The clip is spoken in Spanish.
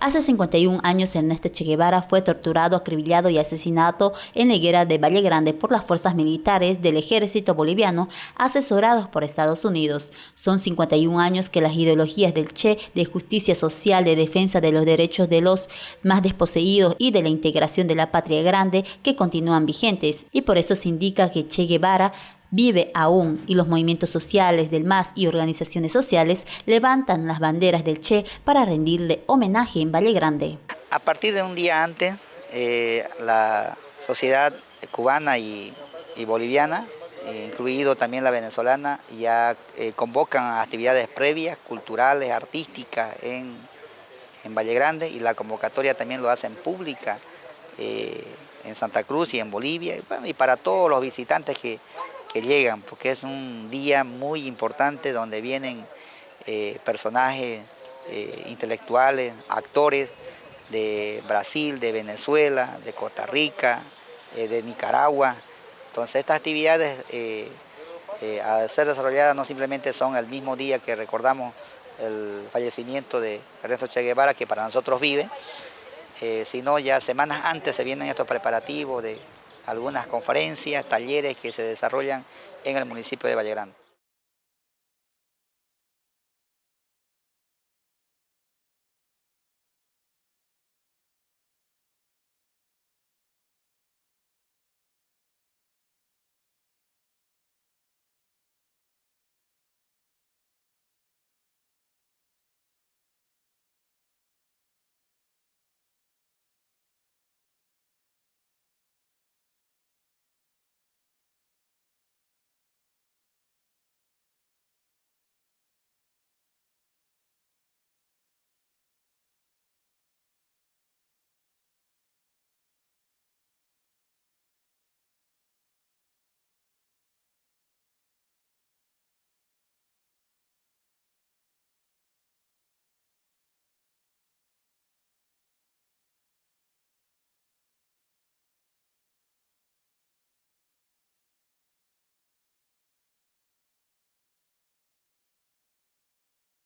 Hace 51 años Ernesto Che Guevara fue torturado, acribillado y asesinado en la de Valle Grande por las fuerzas militares del ejército boliviano asesorados por Estados Unidos. Son 51 años que las ideologías del Che de justicia social, de defensa de los derechos de los más desposeídos y de la integración de la patria grande que continúan vigentes y por eso se indica que Che Guevara vive aún y los movimientos sociales del MAS y organizaciones sociales levantan las banderas del Che para rendirle homenaje en Valle Grande. A partir de un día antes, eh, la sociedad cubana y, boliviana, eh, incluido también la venezolana, ya eh, convocan actividades previas, culturales, artísticas en, en Valle Grande y la convocatoria también lo hacen pública en Santa Cruz y en Bolivia y para todos los visitantes que, que llegan, porque es un día muy importante donde vienen eh, personajes eh, intelectuales, actores de Brasil, de Venezuela, de Costa Rica, eh, de Nicaragua. Entonces estas actividades a ser desarrolladas no simplemente son el mismo día que recordamos el fallecimiento de Ernesto Che Guevara, que para nosotros vive, sino ya semanas antes se vienen estos preparativos de algunas conferencias, talleres que se desarrollan en el municipio de Valle Grande.